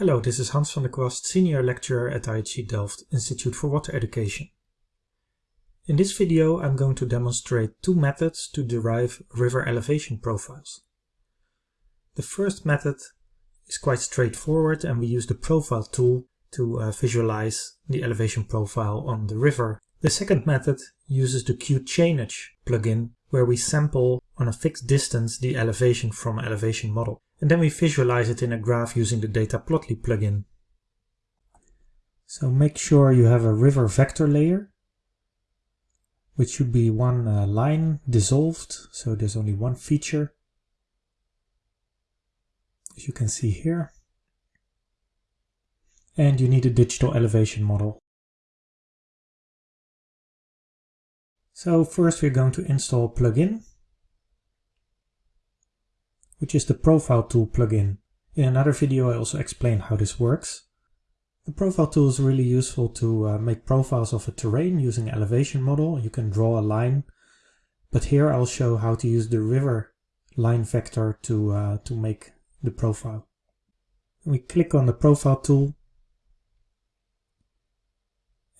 Hello, this is Hans van der Kwast, Senior Lecturer at IHE Delft Institute for Water Education. In this video I'm going to demonstrate two methods to derive river elevation profiles. The first method is quite straightforward and we use the profile tool to uh, visualize the elevation profile on the river. The second method uses the QChainage plugin where we sample on a fixed distance the elevation from elevation model and then we visualize it in a graph using the Data Plotly plugin. So make sure you have a river vector layer, which should be one uh, line dissolved, so there's only one feature, as you can see here. And you need a digital elevation model. So first we're going to install plugin which is the Profile Tool plugin. In another video I also explained how this works. The Profile Tool is really useful to uh, make profiles of a terrain using elevation model. You can draw a line, but here I'll show how to use the river line vector to, uh, to make the profile. We click on the Profile Tool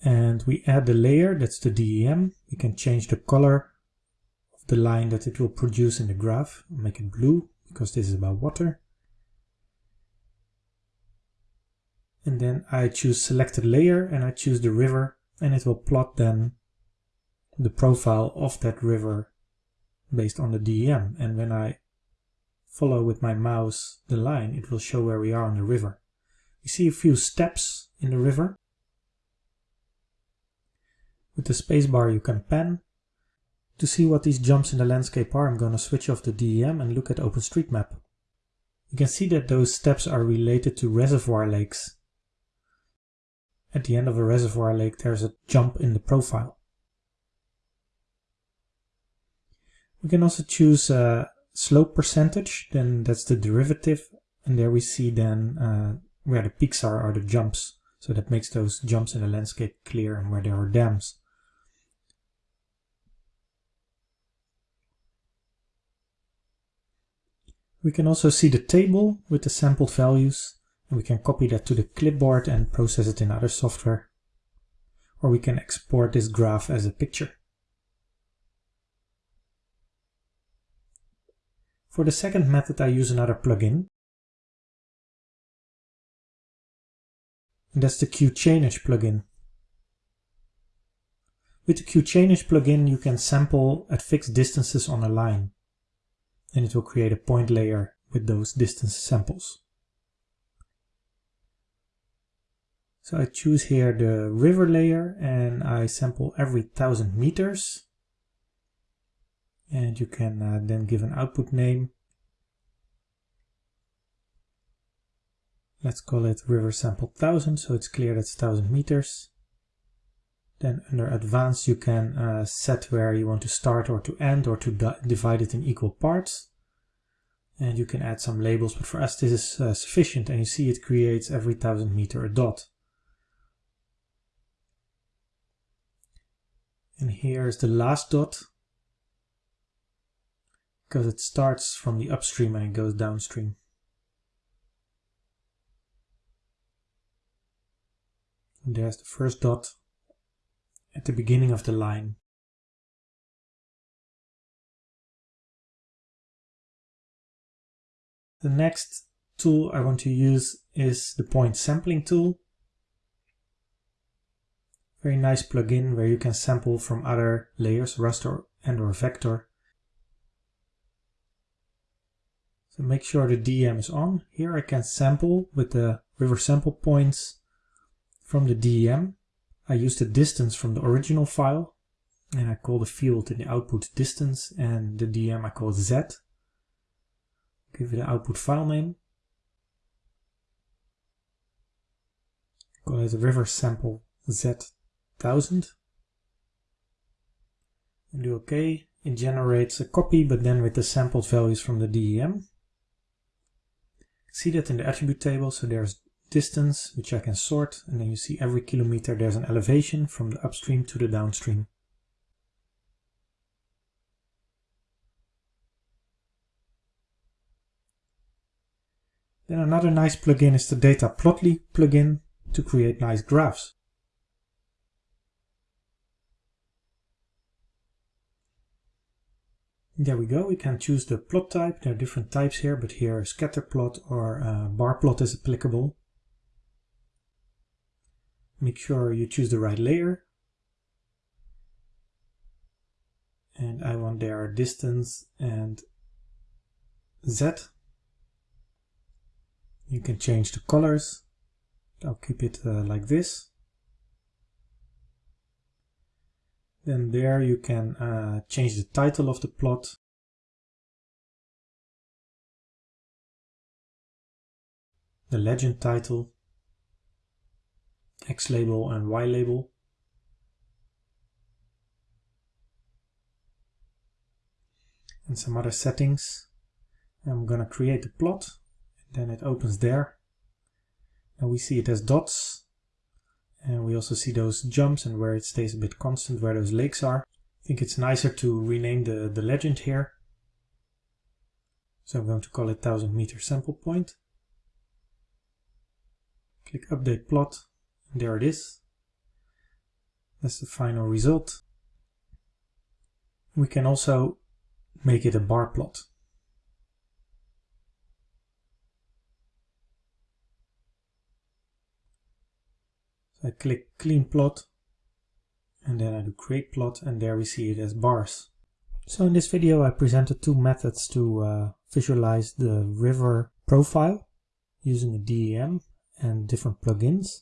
and we add the layer, that's the DEM. We can change the color of the line that it will produce in the graph, make it blue because this is about water. And then I choose selected layer and I choose the river and it will plot then the profile of that river based on the DEM. And when I follow with my mouse the line, it will show where we are on the river. You see a few steps in the river. With the spacebar you can pan to see what these jumps in the landscape are, I'm going to switch off the DEM and look at OpenStreetMap. You can see that those steps are related to reservoir lakes. At the end of a reservoir lake there's a jump in the profile. We can also choose a slope percentage, then that's the derivative, and there we see then uh, where the peaks are, are the jumps. So that makes those jumps in the landscape clear and where there are dams. We can also see the table with the sampled values and we can copy that to the clipboard and process it in other software. Or we can export this graph as a picture. For the second method I use another plugin. And that's the QChainage plugin. With the QChainage plugin you can sample at fixed distances on a line and it will create a point layer with those distance samples. So I choose here the river layer and I sample every thousand meters. And you can uh, then give an output name. Let's call it river sample 1000 so it's clear that's 1000 meters. Then under advanced you can uh, set where you want to start or to end or to divide it in equal parts. And you can add some labels, but for us this is uh, sufficient and you see it creates every thousand meter a dot. And here is the last dot because it starts from the upstream and it goes downstream. There's the first dot at the beginning of the line. The next tool I want to use is the point sampling tool. Very nice plugin where you can sample from other layers, raster and or vector. So make sure the DEM is on. Here I can sample with the river sample points from the DEM. I use the distance from the original file and I call the field in the output distance and the DEM I call Z. Give it an output file name. Call it river sample Z1000 and do OK. It generates a copy but then with the sampled values from the DEM. See that in the attribute table, so there's distance, which I can sort, and then you see every kilometer there's an elevation from the upstream to the downstream. Then another nice plugin is the Data Plotly plugin to create nice graphs. There we go, we can choose the plot type. There are different types here, but here scatter plot or uh, bar plot is applicable. Make sure you choose the right layer. And I want their distance and Z. You can change the colors. I'll keep it uh, like this. Then there you can uh, change the title of the plot. The legend title, X label and Y label. And some other settings. I'm gonna create the plot, and then it opens there. Now we see it as dots, and we also see those jumps and where it stays a bit constant, where those lakes are. I think it's nicer to rename the, the legend here. So I'm going to call it 1000 meter sample point. Click update plot, there it is. That's the final result. We can also make it a bar plot. I click clean plot and then I do create plot and there we see it as bars. So in this video I presented two methods to uh, visualize the river profile using a DEM and different plugins.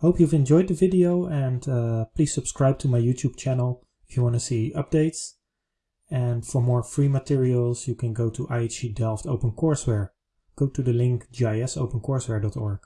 Hope you've enjoyed the video and uh, please subscribe to my YouTube channel if you want to see updates. And for more free materials you can go to IHE Delft OpenCourseware. Go to the link gisopencourseware.org.